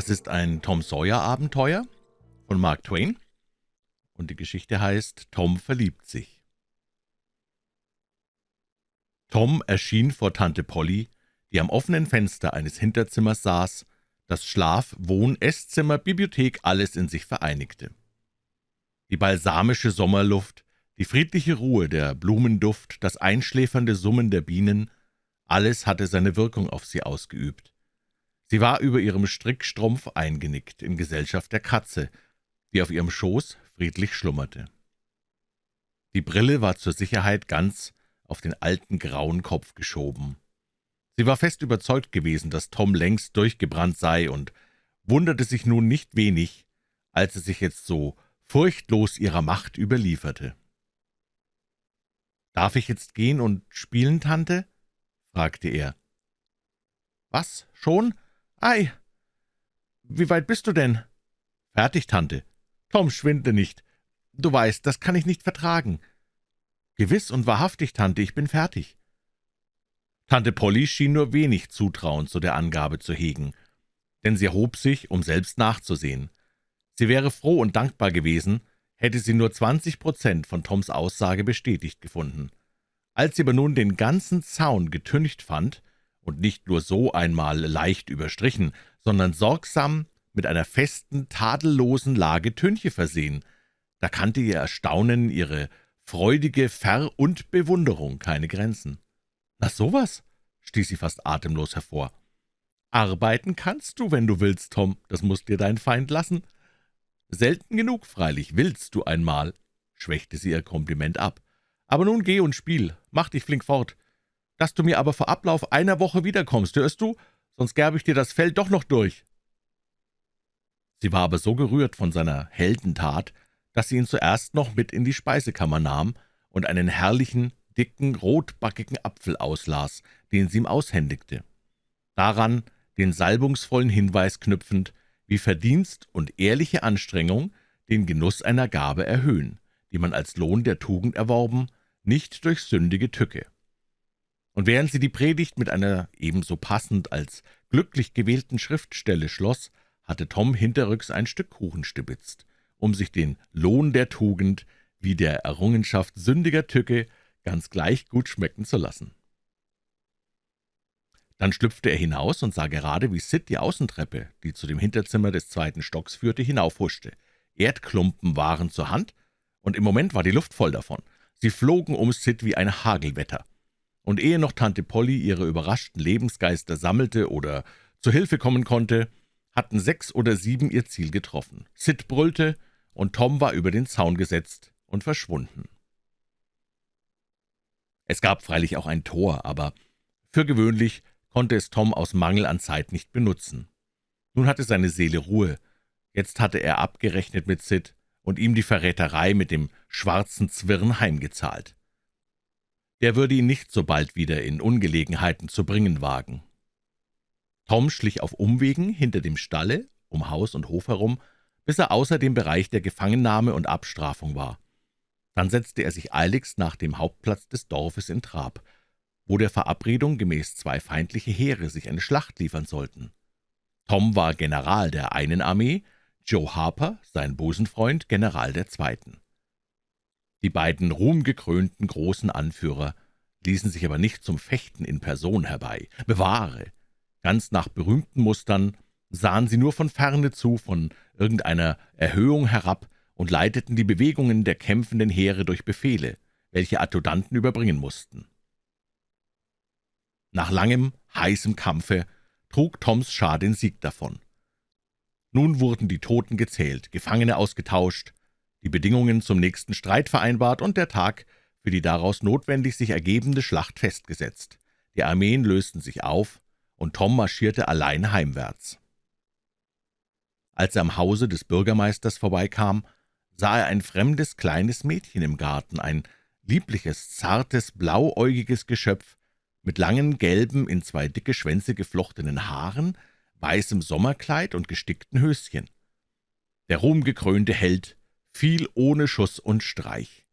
Das ist ein Tom Sawyer-Abenteuer von Mark Twain und die Geschichte heißt »Tom verliebt sich«. Tom erschien vor Tante Polly, die am offenen Fenster eines Hinterzimmers saß, das Schlaf-, Wohn-, Esszimmer, Bibliothek alles in sich vereinigte. Die balsamische Sommerluft, die friedliche Ruhe, der Blumenduft, das einschläfernde Summen der Bienen, alles hatte seine Wirkung auf sie ausgeübt. Sie war über ihrem Strickstrumpf eingenickt, in Gesellschaft der Katze, die auf ihrem Schoß friedlich schlummerte. Die Brille war zur Sicherheit ganz auf den alten grauen Kopf geschoben. Sie war fest überzeugt gewesen, dass Tom längst durchgebrannt sei und wunderte sich nun nicht wenig, als er sich jetzt so furchtlos ihrer Macht überlieferte. »Darf ich jetzt gehen und spielen, Tante?« fragte er. »Was, schon? »Ei, wie weit bist du denn?« »Fertig, Tante. Tom, schwinde nicht. Du weißt, das kann ich nicht vertragen.« »Gewiss und wahrhaftig, Tante, ich bin fertig.« Tante Polly schien nur wenig Zutrauen zu der Angabe zu hegen, denn sie erhob sich, um selbst nachzusehen. Sie wäre froh und dankbar gewesen, hätte sie nur zwanzig Prozent von Toms Aussage bestätigt gefunden. Als sie aber nun den ganzen Zaun getüncht fand, und nicht nur so einmal leicht überstrichen, sondern sorgsam mit einer festen, tadellosen Lage Tünche versehen. Da kannte ihr Erstaunen, ihre freudige Ver- und Bewunderung keine Grenzen. »Na sowas«, stieß sie fast atemlos hervor. »Arbeiten kannst du, wenn du willst, Tom, das muss dir dein Feind lassen.« »Selten genug, freilich, willst du einmal«, schwächte sie ihr Kompliment ab. »Aber nun geh und spiel, mach dich flink fort dass du mir aber vor Ablauf einer Woche wiederkommst, hörst du? Sonst gerbe ich dir das Fell doch noch durch.« Sie war aber so gerührt von seiner Heldentat, dass sie ihn zuerst noch mit in die Speisekammer nahm und einen herrlichen, dicken, rotbackigen Apfel auslas, den sie ihm aushändigte. Daran den salbungsvollen Hinweis knüpfend, wie Verdienst und ehrliche Anstrengung den Genuss einer Gabe erhöhen, die man als Lohn der Tugend erworben, nicht durch sündige Tücke und während sie die Predigt mit einer ebenso passend als glücklich gewählten Schriftstelle schloss, hatte Tom hinterrücks ein Stück Kuchen stibitzt, um sich den Lohn der Tugend wie der Errungenschaft sündiger Tücke ganz gleich gut schmecken zu lassen. Dann schlüpfte er hinaus und sah gerade, wie Sid die Außentreppe, die zu dem Hinterzimmer des zweiten Stocks führte, hinaufhuschte. Erdklumpen waren zur Hand, und im Moment war die Luft voll davon. Sie flogen um Sid wie ein Hagelwetter und ehe noch Tante Polly ihre überraschten Lebensgeister sammelte oder zu Hilfe kommen konnte, hatten sechs oder sieben ihr Ziel getroffen. Sid brüllte, und Tom war über den Zaun gesetzt und verschwunden. Es gab freilich auch ein Tor, aber für gewöhnlich konnte es Tom aus Mangel an Zeit nicht benutzen. Nun hatte seine Seele Ruhe, jetzt hatte er abgerechnet mit Sid und ihm die Verräterei mit dem schwarzen Zwirn heimgezahlt der würde ihn nicht so bald wieder in Ungelegenheiten zu bringen wagen. Tom schlich auf Umwegen hinter dem Stalle, um Haus und Hof herum, bis er außer dem Bereich der Gefangennahme und Abstrafung war. Dann setzte er sich eiligst nach dem Hauptplatz des Dorfes in Trab, wo der Verabredung gemäß zwei feindliche Heere sich eine Schlacht liefern sollten. Tom war General der einen Armee, Joe Harper, sein Busenfreund, General der zweiten. Die beiden ruhmgekrönten großen Anführer ließen sich aber nicht zum Fechten in Person herbei. Bewahre! Ganz nach berühmten Mustern sahen sie nur von ferne zu, von irgendeiner Erhöhung herab und leiteten die Bewegungen der kämpfenden Heere durch Befehle, welche Adjutanten überbringen mussten. Nach langem, heißem Kampfe trug Toms Schar den Sieg davon. Nun wurden die Toten gezählt, Gefangene ausgetauscht, die Bedingungen zum nächsten Streit vereinbart und der Tag für die daraus notwendig sich ergebende Schlacht festgesetzt. Die Armeen lösten sich auf, und Tom marschierte allein heimwärts. Als er am Hause des Bürgermeisters vorbeikam, sah er ein fremdes kleines Mädchen im Garten, ein liebliches, zartes, blauäugiges Geschöpf mit langen, gelben, in zwei dicke Schwänze geflochtenen Haaren, weißem Sommerkleid und gestickten Höschen. Der ruhmgekrönte Held fiel ohne Schuss und Streich.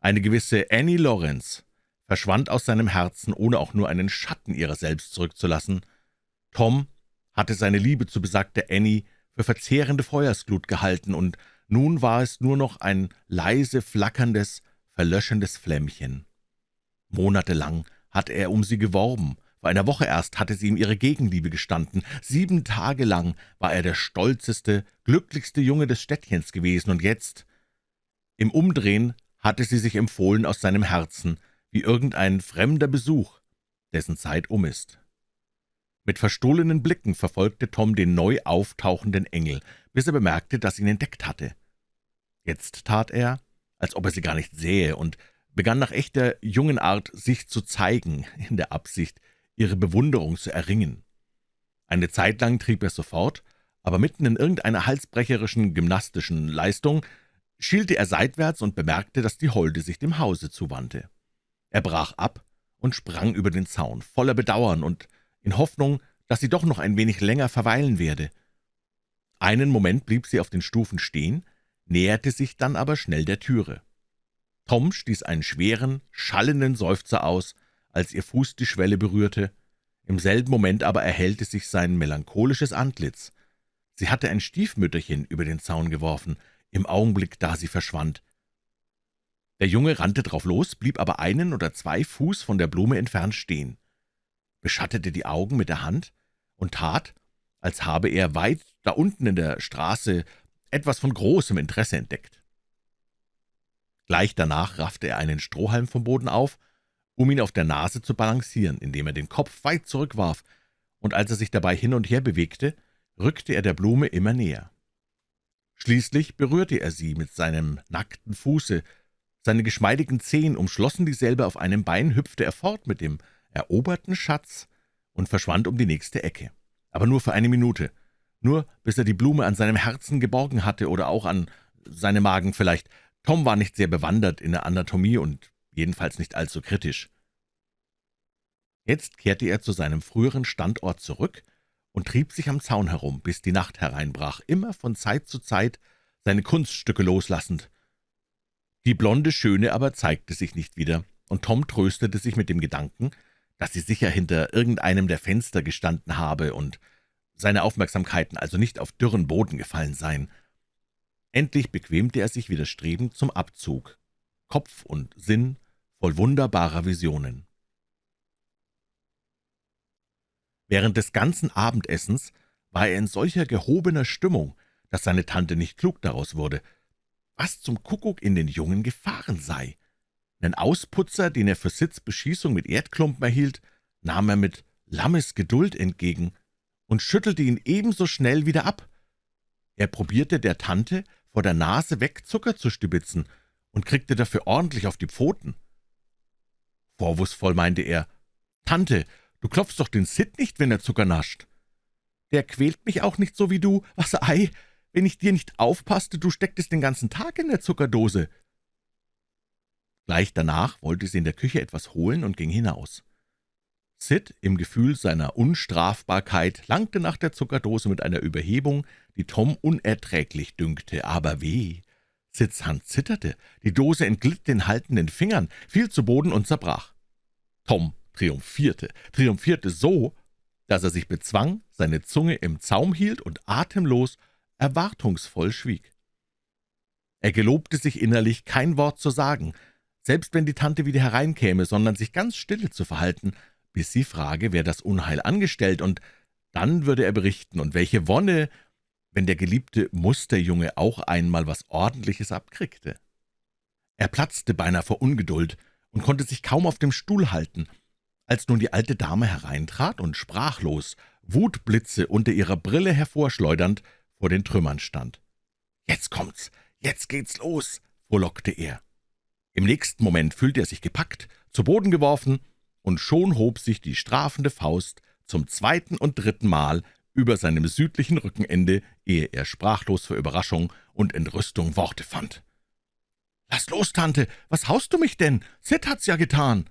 Eine gewisse Annie Lawrence verschwand aus seinem Herzen, ohne auch nur einen Schatten ihrer selbst zurückzulassen. Tom hatte seine Liebe zu besagter Annie für verzehrende Feuersglut gehalten, und nun war es nur noch ein leise flackerndes, verlöschendes Flämmchen. Monatelang hatte er um sie geworben, vor einer Woche erst hatte sie ihm ihre Gegenliebe gestanden, sieben Tage lang war er der stolzeste, glücklichste Junge des Städtchens gewesen, und jetzt, im Umdrehen, hatte sie sich empfohlen aus seinem Herzen, wie irgendein fremder Besuch, dessen Zeit um ist. Mit verstohlenen Blicken verfolgte Tom den neu auftauchenden Engel, bis er bemerkte, dass ihn entdeckt hatte. Jetzt tat er, als ob er sie gar nicht sähe, und begann nach echter Jungenart sich zu zeigen, in der Absicht, ihre Bewunderung zu erringen. Eine Zeit lang trieb er sofort, aber mitten in irgendeiner halsbrecherischen gymnastischen Leistung schielte er seitwärts und bemerkte, dass die Holde sich dem Hause zuwandte. Er brach ab und sprang über den Zaun, voller Bedauern und in Hoffnung, dass sie doch noch ein wenig länger verweilen werde. Einen Moment blieb sie auf den Stufen stehen, näherte sich dann aber schnell der Türe. Tom stieß einen schweren, schallenden Seufzer aus, als ihr Fuß die Schwelle berührte. Im selben Moment aber erhellte sich sein melancholisches Antlitz. Sie hatte ein Stiefmütterchen über den Zaun geworfen, im Augenblick, da sie verschwand. Der Junge rannte drauf los, blieb aber einen oder zwei Fuß von der Blume entfernt stehen beschattete die Augen mit der Hand und tat, als habe er weit da unten in der Straße etwas von großem Interesse entdeckt. Gleich danach raffte er einen Strohhalm vom Boden auf, um ihn auf der Nase zu balancieren, indem er den Kopf weit zurückwarf, und als er sich dabei hin und her bewegte, rückte er der Blume immer näher. Schließlich berührte er sie mit seinem nackten Fuße, seine geschmeidigen Zehen umschlossen dieselbe auf einem Bein, hüpfte er fort mit dem eroberten Schatz und verschwand um die nächste Ecke. Aber nur für eine Minute, nur bis er die Blume an seinem Herzen geborgen hatte oder auch an seinem Magen vielleicht. Tom war nicht sehr bewandert in der Anatomie und jedenfalls nicht allzu kritisch. Jetzt kehrte er zu seinem früheren Standort zurück und trieb sich am Zaun herum, bis die Nacht hereinbrach, immer von Zeit zu Zeit seine Kunststücke loslassend. Die blonde Schöne aber zeigte sich nicht wieder, und Tom tröstete sich mit dem Gedanken, dass sie sicher hinter irgendeinem der Fenster gestanden habe und seine Aufmerksamkeiten also nicht auf dürren Boden gefallen seien. Endlich bequemte er sich widerstrebend zum Abzug, Kopf und Sinn voll wunderbarer Visionen. Während des ganzen Abendessens war er in solcher gehobener Stimmung, dass seine Tante nicht klug daraus wurde, was zum Kuckuck in den Jungen gefahren sei. Einen Ausputzer, den er für Sitzbeschießung mit Erdklumpen erhielt, nahm er mit lammes Geduld entgegen und schüttelte ihn ebenso schnell wieder ab. Er probierte der Tante vor der Nase weg Zucker zu stibitzen und kriegte dafür ordentlich auf die Pfoten. Vorwurfsvoll meinte er, »Tante, du klopfst doch den Sid nicht, wenn er Zucker nascht. Der quält mich auch nicht so wie du. Was ei, wenn ich dir nicht aufpasste, du stecktest den ganzen Tag in der Zuckerdose.« Gleich danach wollte sie in der Küche etwas holen und ging hinaus. Sid, im Gefühl seiner Unstrafbarkeit, langte nach der Zuckerdose mit einer Überhebung, die Tom unerträglich dünkte, aber weh! Sids Hand zitterte, die Dose entglitt den haltenden Fingern, fiel zu Boden und zerbrach. Tom triumphierte, triumphierte so, dass er sich bezwang, seine Zunge im Zaum hielt und atemlos, erwartungsvoll schwieg. Er gelobte sich innerlich, kein Wort zu sagen, selbst wenn die Tante wieder hereinkäme, sondern sich ganz stille zu verhalten, bis sie frage, wer das Unheil angestellt, und dann würde er berichten, und welche Wonne, wenn der geliebte Musterjunge auch einmal was Ordentliches abkriegte. Er platzte beinahe vor Ungeduld und konnte sich kaum auf dem Stuhl halten, als nun die alte Dame hereintrat und sprachlos, Wutblitze unter ihrer Brille hervorschleudernd, vor den Trümmern stand. »Jetzt kommt's, jetzt geht's los«, frohlockte er. Im nächsten Moment fühlte er sich gepackt, zu Boden geworfen, und schon hob sich die strafende Faust zum zweiten und dritten Mal über seinem südlichen Rückenende, ehe er sprachlos vor Überraschung und Entrüstung Worte fand. »Lass los, Tante, was haust du mich denn? Sid hat's ja getan!«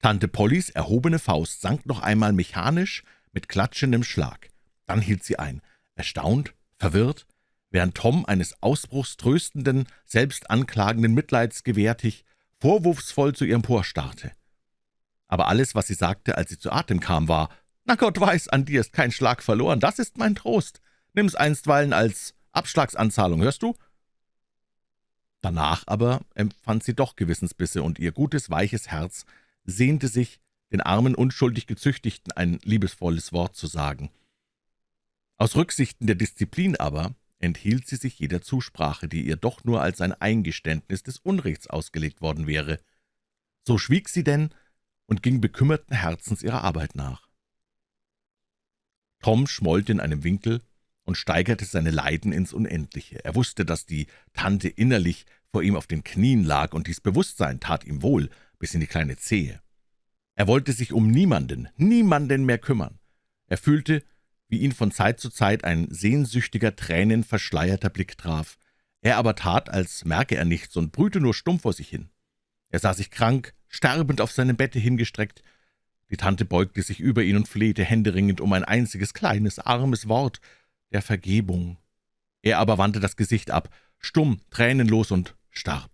Tante Pollys erhobene Faust sank noch einmal mechanisch mit klatschendem Schlag. Dann hielt sie ein, erstaunt, verwirrt, während Tom eines Ausbruchs tröstenden, selbst anklagenden Mitleids gewärtig, vorwurfsvoll zu ihr emporstarrte. Aber alles, was sie sagte, als sie zu Atem kam, war, Na Gott weiß, an dir ist kein Schlag verloren, das ist mein Trost. Nimm's einstweilen als Abschlagsanzahlung, hörst du?« Danach aber empfand sie doch Gewissensbisse, und ihr gutes, weiches Herz sehnte sich, den armen, unschuldig Gezüchtigten ein liebesvolles Wort zu sagen. Aus Rücksichten der Disziplin aber enthielt sie sich jeder Zusprache, die ihr doch nur als ein Eingeständnis des Unrechts ausgelegt worden wäre. So schwieg sie denn und ging bekümmerten Herzens ihrer Arbeit nach. Tom schmollte in einem Winkel und steigerte seine Leiden ins Unendliche. Er wusste, dass die Tante innerlich vor ihm auf den Knien lag, und dies Bewusstsein tat ihm wohl bis in die kleine Zehe. Er wollte sich um niemanden, niemanden mehr kümmern. Er fühlte, wie ihn von Zeit zu Zeit ein sehnsüchtiger, tränenverschleierter Blick traf. Er aber tat, als merke er nichts und brühte nur stumm vor sich hin. Er sah sich krank, sterbend auf seinem Bette hingestreckt. Die Tante beugte sich über ihn und flehte händeringend um ein einziges kleines, armes Wort der Vergebung. Er aber wandte das Gesicht ab, stumm, tränenlos und starb.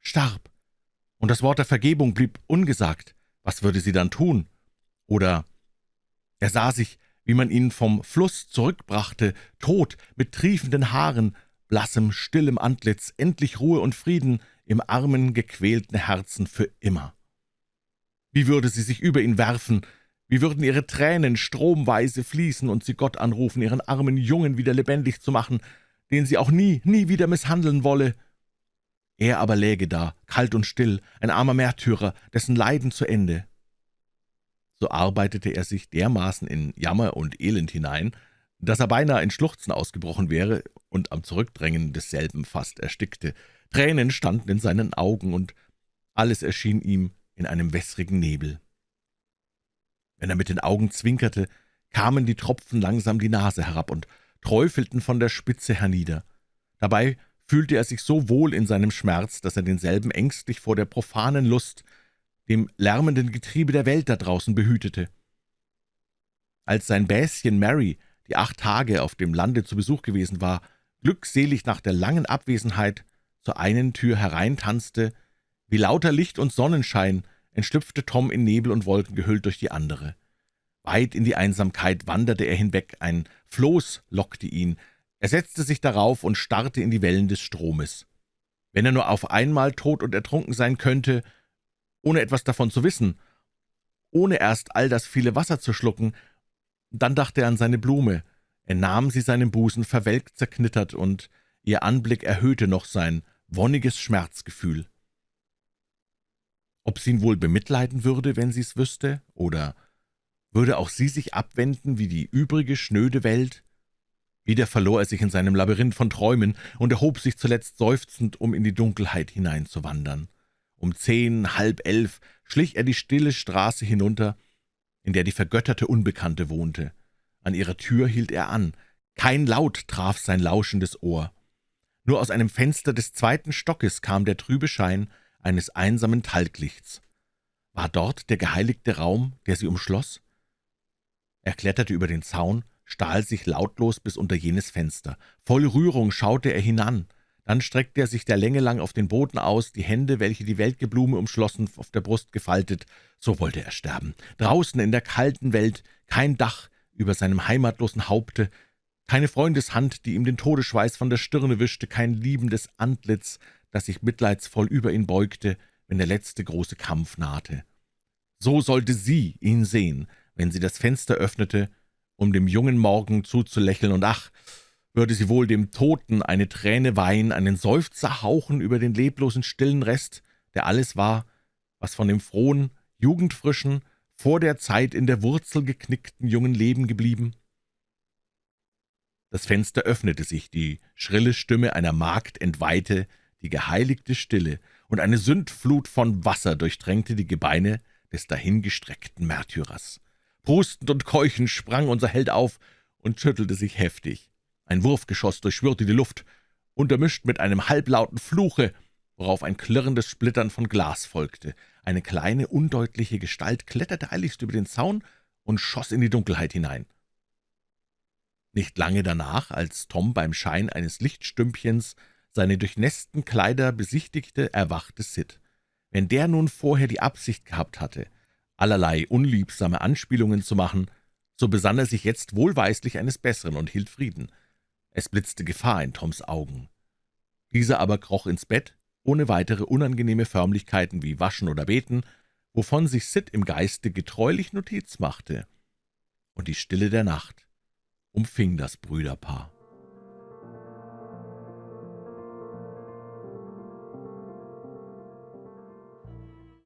Starb. Und das Wort der Vergebung blieb ungesagt. Was würde sie dann tun? Oder er sah sich, wie man ihn vom Fluss zurückbrachte, tot, mit triefenden Haaren, blassem, stillem Antlitz, endlich Ruhe und Frieden im armen, gequälten Herzen für immer. Wie würde sie sich über ihn werfen, wie würden ihre Tränen stromweise fließen und sie Gott anrufen, ihren armen Jungen wieder lebendig zu machen, den sie auch nie, nie wieder misshandeln wolle. Er aber läge da, kalt und still, ein armer Märtyrer, dessen Leiden zu Ende. So arbeitete er sich dermaßen in Jammer und Elend hinein, dass er beinahe in Schluchzen ausgebrochen wäre und am Zurückdrängen desselben fast erstickte. Tränen standen in seinen Augen, und alles erschien ihm in einem wässrigen Nebel. Wenn er mit den Augen zwinkerte, kamen die Tropfen langsam die Nase herab und träufelten von der Spitze hernieder. Dabei fühlte er sich so wohl in seinem Schmerz, dass er denselben ängstlich vor der profanen Lust, dem lärmenden Getriebe der Welt da draußen behütete. Als sein Bäschen Mary, die acht Tage auf dem Lande zu Besuch gewesen war, glückselig nach der langen Abwesenheit zur einen Tür hereintanzte, wie lauter Licht und Sonnenschein entschlüpfte Tom in Nebel und Wolken gehüllt durch die andere. Weit in die Einsamkeit wanderte er hinweg, ein Floß lockte ihn, er setzte sich darauf und starrte in die Wellen des Stromes. Wenn er nur auf einmal tot und ertrunken sein könnte, ohne etwas davon zu wissen, ohne erst all das viele Wasser zu schlucken, dann dachte er an seine Blume, er nahm sie seinem Busen verwelkt zerknittert, und ihr Anblick erhöhte noch sein wonniges Schmerzgefühl. Ob sie ihn wohl bemitleiden würde, wenn sie es wüsste, oder würde auch sie sich abwenden wie die übrige schnöde Welt? Wieder verlor er sich in seinem Labyrinth von Träumen und erhob sich zuletzt seufzend, um in die Dunkelheit hineinzuwandern. Um zehn, halb elf schlich er die stille Straße hinunter, in der die vergötterte Unbekannte wohnte. An ihrer Tür hielt er an. Kein Laut traf sein lauschendes Ohr. Nur aus einem Fenster des zweiten Stockes kam der trübe Schein eines einsamen Talglichts. War dort der geheiligte Raum, der sie umschloss? Er kletterte über den Zaun, stahl sich lautlos bis unter jenes Fenster. Voll Rührung schaute er hinan. Dann streckte er sich der Länge lang auf den Boden aus, die Hände, welche die welke Blume umschlossen, auf der Brust gefaltet. So wollte er sterben. Draußen in der kalten Welt, kein Dach über seinem heimatlosen Haupte, keine Freundeshand, die ihm den Todesschweiß von der Stirne wischte, kein liebendes Antlitz, das sich mitleidsvoll über ihn beugte, wenn der letzte große Kampf nahte. So sollte sie ihn sehen, wenn sie das Fenster öffnete, um dem jungen Morgen zuzulächeln, und ach, würde sie wohl dem Toten eine Träne weihen, einen Seufzer hauchen über den leblosen, stillen Rest, der alles war, was von dem frohen, jugendfrischen, vor der Zeit in der Wurzel geknickten jungen Leben geblieben? Das Fenster öffnete sich, die schrille Stimme einer Magd entweihte die geheiligte Stille, und eine Sündflut von Wasser durchtränkte die Gebeine des dahingestreckten Märtyrers. Prustend und keuchend sprang unser Held auf und schüttelte sich heftig. Ein Wurfgeschoss durchschwirrte die Luft, untermischt mit einem halblauten Fluche, worauf ein klirrendes Splittern von Glas folgte. Eine kleine, undeutliche Gestalt kletterte eiligst über den Zaun und schoss in die Dunkelheit hinein. Nicht lange danach, als Tom beim Schein eines Lichtstümpchens seine durchnässten Kleider besichtigte, erwachte Sid. Wenn der nun vorher die Absicht gehabt hatte, allerlei unliebsame Anspielungen zu machen, so besann er sich jetzt wohlweislich eines Besseren und hielt Frieden. Es blitzte Gefahr in Toms Augen. Dieser aber kroch ins Bett, ohne weitere unangenehme Förmlichkeiten wie Waschen oder Beten, wovon sich Sid im Geiste getreulich Notiz machte. Und die Stille der Nacht umfing das Brüderpaar.